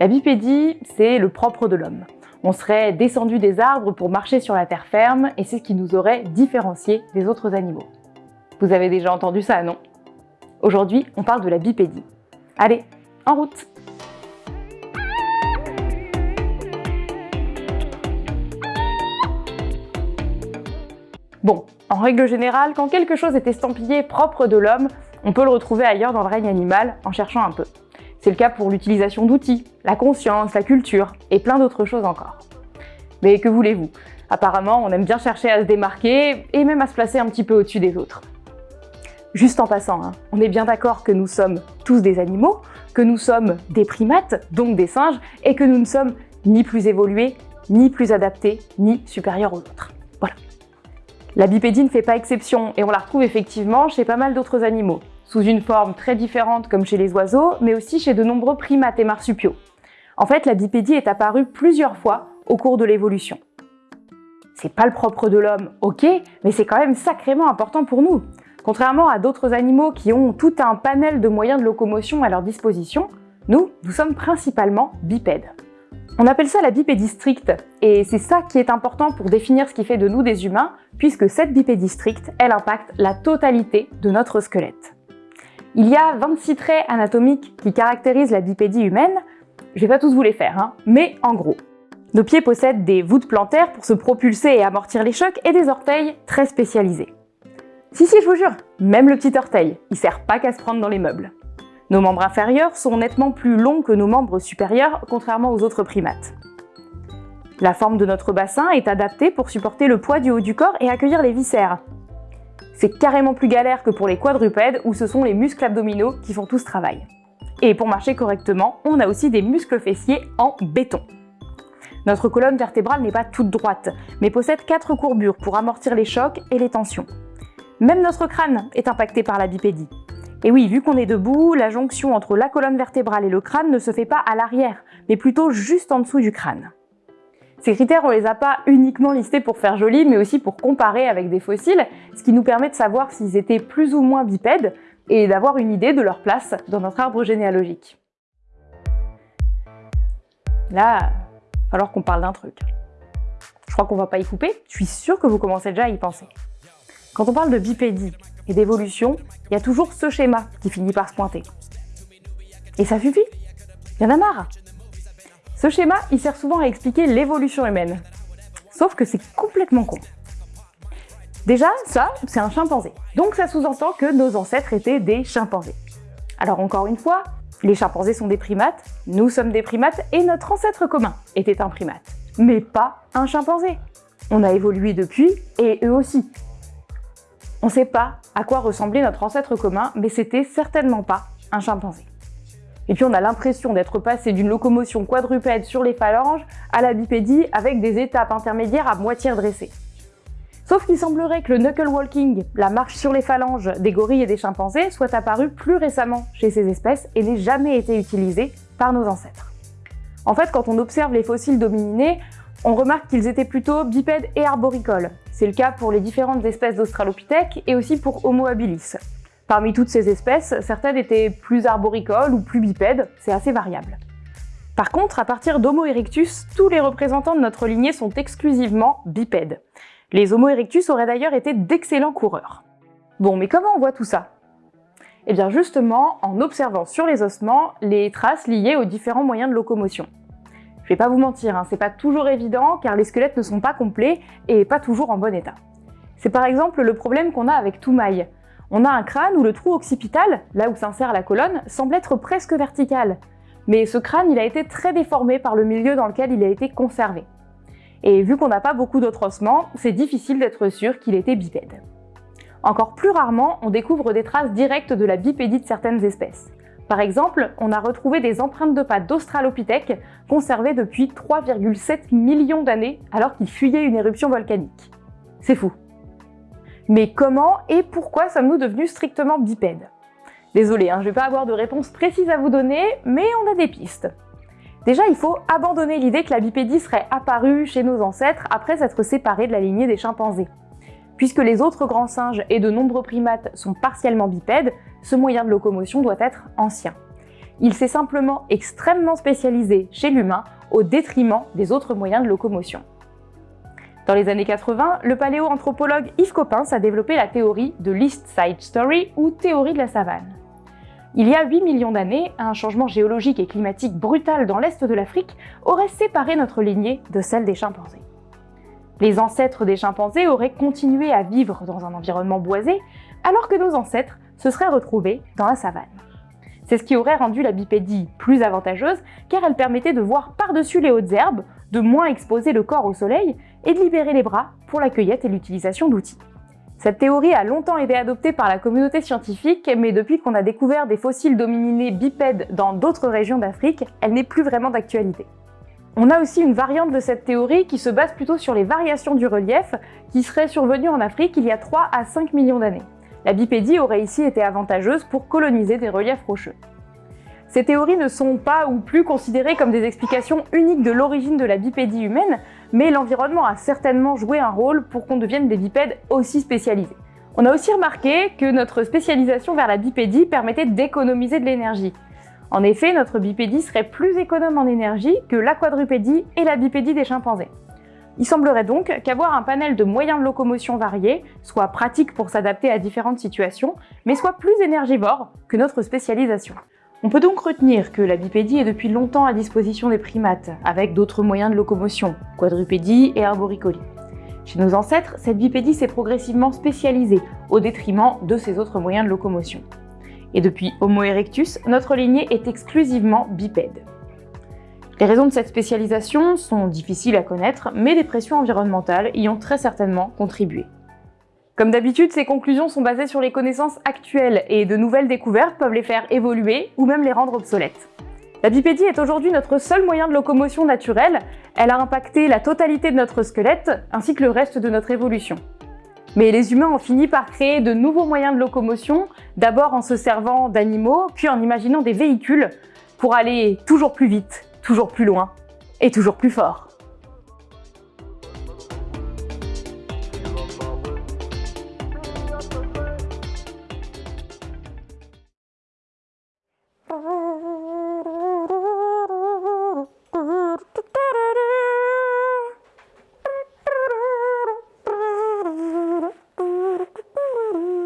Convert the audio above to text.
La bipédie, c'est le propre de l'homme. On serait descendu des arbres pour marcher sur la terre ferme et c'est ce qui nous aurait différencié des autres animaux. Vous avez déjà entendu ça, non? Aujourd'hui, on parle de la bipédie. Allez, en route Bon, en règle générale, quand quelque chose est estampillé propre de l'homme, on peut le retrouver ailleurs dans le règne animal en cherchant un peu. C'est le cas pour l'utilisation d'outils, la conscience, la culture et plein d'autres choses encore. Mais que voulez-vous? Apparemment, on aime bien chercher à se démarquer et même à se placer un petit peu au-dessus des autres. Juste en passant, hein, on est bien d'accord que nous sommes tous des animaux, que nous sommes des primates, donc des singes, et que nous ne sommes ni plus évolués, ni plus adaptés, ni supérieurs aux autres. Voilà. La bipédie ne fait pas exception et on la retrouve effectivement chez pas mal d'autres animaux, sous une forme très différente comme chez les oiseaux, mais aussi chez de nombreux primates et marsupiaux. En fait, la bipédie est apparue plusieurs fois au cours de l'évolution. C'est pas le propre de l'homme, ok, mais c'est quand même sacrément important pour nous. Contrairement à d'autres animaux qui ont tout un panel de moyens de locomotion à leur disposition, nous, nous sommes principalement bipèdes. On appelle ça la bipédie stricte, et c'est ça qui est important pour définir ce qui fait de nous des humains, puisque cette bipédie stricte, elle impacte la totalité de notre squelette. Il y a 26 traits anatomiques qui caractérisent la bipédie humaine, je vais pas tous vous les faire, hein, mais en gros. Nos pieds possèdent des voûtes plantaires pour se propulser et amortir les chocs et des orteils très spécialisés. Si si, je vous jure, même le petit orteil, il sert pas qu'à se prendre dans les meubles. Nos membres inférieurs sont nettement plus longs que nos membres supérieurs, contrairement aux autres primates. La forme de notre bassin est adaptée pour supporter le poids du haut du corps et accueillir les viscères, c'est carrément plus galère que pour les quadrupèdes où ce sont les muscles abdominaux qui font tout ce travail. Et pour marcher correctement, on a aussi des muscles fessiers en béton. Notre colonne vertébrale n'est pas toute droite, mais possède quatre courbures pour amortir les chocs et les tensions. Même notre crâne est impacté par la bipédie. Et oui, vu qu'on est debout, la jonction entre la colonne vertébrale et le crâne ne se fait pas à l'arrière, mais plutôt juste en dessous du crâne. Ces critères, on les a pas uniquement listés pour faire joli, mais aussi pour comparer avec des fossiles, ce qui nous permet de savoir s'ils étaient plus ou moins bipèdes et d'avoir une idée de leur place dans notre arbre généalogique. Là, il va falloir qu'on parle d'un truc. Je crois qu'on va pas y couper, je suis sûre que vous commencez déjà à y penser. Quand on parle de bipédie et d'évolution, il y a toujours ce schéma qui finit par se pointer. Et ça suffit Il y en a marre ce schéma, il sert souvent à expliquer l'évolution humaine. Sauf que c'est complètement con. Déjà, ça, c'est un chimpanzé. Donc ça sous-entend que nos ancêtres étaient des chimpanzés. Alors encore une fois, les chimpanzés sont des primates, nous sommes des primates et notre ancêtre commun était un primate. Mais pas un chimpanzé. On a évolué depuis et eux aussi. On ne sait pas à quoi ressemblait notre ancêtre commun, mais c'était certainement pas un chimpanzé. Et puis on a l'impression d'être passé d'une locomotion quadrupède sur les phalanges à la bipédie avec des étapes intermédiaires à moitié redressées. Sauf qu'il semblerait que le knuckle walking, la marche sur les phalanges des gorilles et des chimpanzés, soit apparu plus récemment chez ces espèces et n'ait jamais été utilisé par nos ancêtres. En fait, quand on observe les fossiles d'hominidés, on remarque qu'ils étaient plutôt bipèdes et arboricoles. C'est le cas pour les différentes espèces d'Australopithèques et aussi pour Homo habilis. Parmi toutes ces espèces, certaines étaient plus arboricoles ou plus bipèdes, c'est assez variable. Par contre, à partir d'Homo erectus, tous les représentants de notre lignée sont exclusivement bipèdes. Les Homo erectus auraient d'ailleurs été d'excellents coureurs. Bon, mais comment on voit tout ça? Eh bien justement, en observant sur les ossements les traces liées aux différents moyens de locomotion. Je vais pas vous mentir, hein, c'est pas toujours évident car les squelettes ne sont pas complets et pas toujours en bon état. C'est par exemple le problème qu'on a avec Toumaï, on a un crâne où le trou occipital, là où s'insère la colonne, semble être presque vertical. Mais ce crâne, il a été très déformé par le milieu dans lequel il a été conservé. Et vu qu'on n'a pas beaucoup d'autres ossements, c'est difficile d'être sûr qu'il était bipède. Encore plus rarement, on découvre des traces directes de la bipédie de certaines espèces. Par exemple, on a retrouvé des empreintes de pas d'Australopithèque conservées depuis 3,7 millions d'années alors qu'il fuyait une éruption volcanique. C'est fou mais comment et pourquoi sommes-nous devenus strictement bipèdes? Désolé, hein, je ne vais pas avoir de réponse précise à vous donner, mais on a des pistes. Déjà, il faut abandonner l'idée que la bipédie serait apparue chez nos ancêtres après s'être séparée de la lignée des chimpanzés. Puisque les autres grands singes et de nombreux primates sont partiellement bipèdes, ce moyen de locomotion doit être ancien. il s'est simplement extrêmement spécialisé chez l'humain au détriment des autres moyens de locomotion. Dans les années 80, le paléoanthropologue Yves Coppens a développé la théorie de l'East Side Story ou théorie de la savane. Il y a 8 millions d'années, un changement géologique et climatique brutal dans l'est de l'Afrique aurait séparé notre lignée de celle des chimpanzés. Les ancêtres des chimpanzés auraient continué à vivre dans un environnement boisé, alors que nos ancêtres se seraient retrouvés dans la savane. C'est ce qui aurait rendu la bipédie plus avantageuse, car elle permettait de voir par-dessus les hautes herbes, de moins exposer le corps au soleil et de libérer les bras pour la cueillette et l'utilisation d'outils. Cette théorie a longtemps été adoptée par la communauté scientifique, mais depuis qu'on a découvert des fossiles d'hominidés bipèdes dans d'autres régions d'Afrique, elle n'est plus vraiment d'actualité. On a aussi une variante de cette théorie qui se base plutôt sur les variations du relief qui seraient survenues en Afrique il y a 3 à 5 millions d'années. La bipédie aurait ici été avantageuse pour coloniser des reliefs rocheux. Ces théories ne sont pas ou plus considérées comme des explications uniques de l'origine de la bipédie humaine, mais l'environnement a certainement joué un rôle pour qu'on devienne des bipèdes aussi spécialisés. On a aussi remarqué que notre spécialisation vers la bipédie permettait d'économiser de l'énergie. En effet, notre bipédie serait plus économe en énergie que la quadrupédie et la bipédie des chimpanzés. Il semblerait donc qu'avoir un panel de moyens de locomotion variés soit pratique pour s'adapter à différentes situations, mais soit plus énergivore que notre spécialisation. On peut donc retenir que la bipédie est depuis longtemps à disposition des primates, avec d'autres moyens de locomotion, quadrupédie et arboricolie. Chez nos ancêtres, cette bipédie s'est progressivement spécialisée, au détriment de ces autres moyens de locomotion. Et depuis Homo erectus, notre lignée est exclusivement bipède. Les raisons de cette spécialisation sont difficiles à connaître, mais des pressions environnementales y ont très certainement contribué. Comme d'habitude, ces conclusions sont basées sur les connaissances actuelles et de nouvelles découvertes peuvent les faire évoluer ou même les rendre obsolètes. La bipédie est aujourd'hui notre seul moyen de locomotion naturelle, elle a impacté la totalité de notre squelette ainsi que le reste de notre évolution. Mais les humains ont fini par créer de nouveaux moyens de locomotion, d'abord en se servant d'animaux, puis en imaginant des véhicules pour aller toujours plus vite, toujours plus loin et toujours plus fort.